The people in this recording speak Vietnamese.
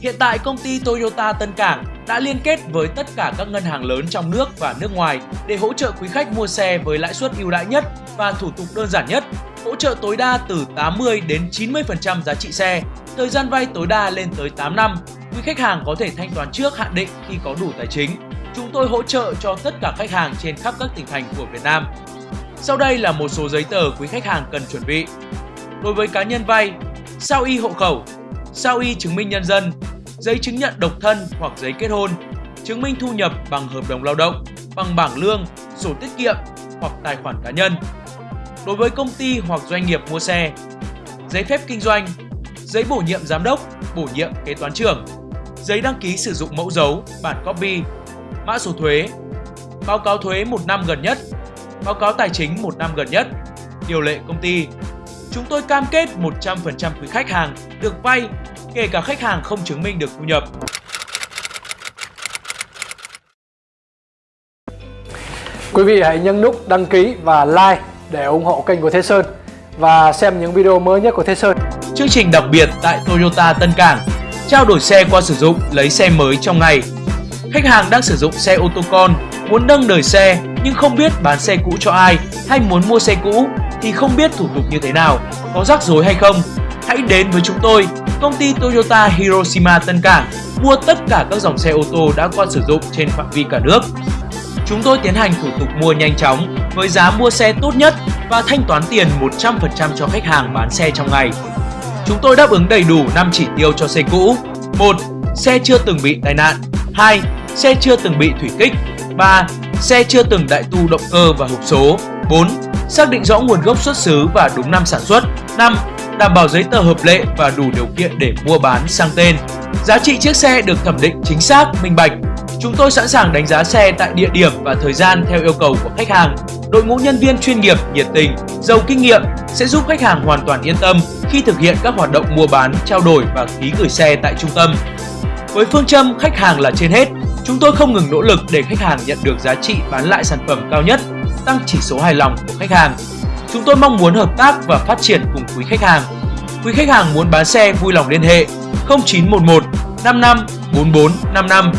Hiện tại công ty Toyota Tân Cảng đã liên kết với tất cả các ngân hàng lớn trong nước và nước ngoài để hỗ trợ quý khách mua xe với lãi suất ưu đãi nhất và thủ tục đơn giản nhất, hỗ trợ tối đa từ 80 đến 90% giá trị xe, thời gian vay tối đa lên tới 8 năm. Quý khách hàng có thể thanh toán trước hạn định khi có đủ tài chính. Chúng tôi hỗ trợ cho tất cả khách hàng trên khắp các tỉnh thành của Việt Nam. Sau đây là một số giấy tờ quý khách hàng cần chuẩn bị. Đối với cá nhân vay, sao y hộ khẩu, sao y chứng minh nhân dân, giấy chứng nhận độc thân hoặc giấy kết hôn, chứng minh thu nhập bằng hợp đồng lao động, bằng bảng lương, sổ tiết kiệm hoặc tài khoản cá nhân. Đối với công ty hoặc doanh nghiệp mua xe, giấy phép kinh doanh, giấy bổ nhiệm giám đốc, bổ nhiệm kế toán trưởng, giấy đăng ký sử dụng mẫu dấu, bản copy, mã số thuế, báo cáo thuế một năm gần nhất, báo cáo tài chính một năm gần nhất, điều lệ công ty. Chúng tôi cam kết 100% quý khách hàng được vay, kể cả khách hàng không chứng minh được thu nhập. Quý vị hãy nhấn nút đăng ký và like để ủng hộ kênh của Thế Sơn và xem những video mới nhất của Thế Sơn. Chương trình đặc biệt tại Toyota Tân Cảng Trao đổi xe qua sử dụng, lấy xe mới trong ngày Khách hàng đang sử dụng xe ô tô con, muốn nâng đời xe nhưng không biết bán xe cũ cho ai hay muốn mua xe cũ thì không biết thủ tục như thế nào, có rắc rối hay không. Hãy đến với chúng tôi, công ty Toyota Hiroshima Tân Cảng mua tất cả các dòng xe ô tô đã qua sử dụng trên phạm vi cả nước. Chúng tôi tiến hành thủ tục mua nhanh chóng với giá mua xe tốt nhất và thanh toán tiền 100% cho khách hàng bán xe trong ngày. Chúng tôi đáp ứng đầy đủ 5 chỉ tiêu cho xe cũ. 1. Xe chưa từng bị tai nạn. 2. Xe chưa từng bị thủy kích. 3. Xe chưa từng đại tu động cơ và hộp số. 4. Xác định rõ nguồn gốc xuất xứ và đúng năm sản xuất. 5. Đảm bảo giấy tờ hợp lệ và đủ điều kiện để mua bán sang tên. Giá trị chiếc xe được thẩm định chính xác, minh bạch. Chúng tôi sẵn sàng đánh giá xe tại địa điểm và thời gian theo yêu cầu của khách hàng. Đội ngũ nhân viên chuyên nghiệp, nhiệt tình, giàu kinh nghiệm sẽ giúp khách hàng hoàn toàn yên tâm khi thực hiện các hoạt động mua bán, trao đổi và ký gửi xe tại trung tâm. Với phương châm khách hàng là trên hết, chúng tôi không ngừng nỗ lực để khách hàng nhận được giá trị bán lại sản phẩm cao nhất, tăng chỉ số hài lòng của khách hàng. Chúng tôi mong muốn hợp tác và phát triển cùng quý khách hàng. Quý khách hàng muốn bán xe vui lòng liên hệ 0911 55 44 55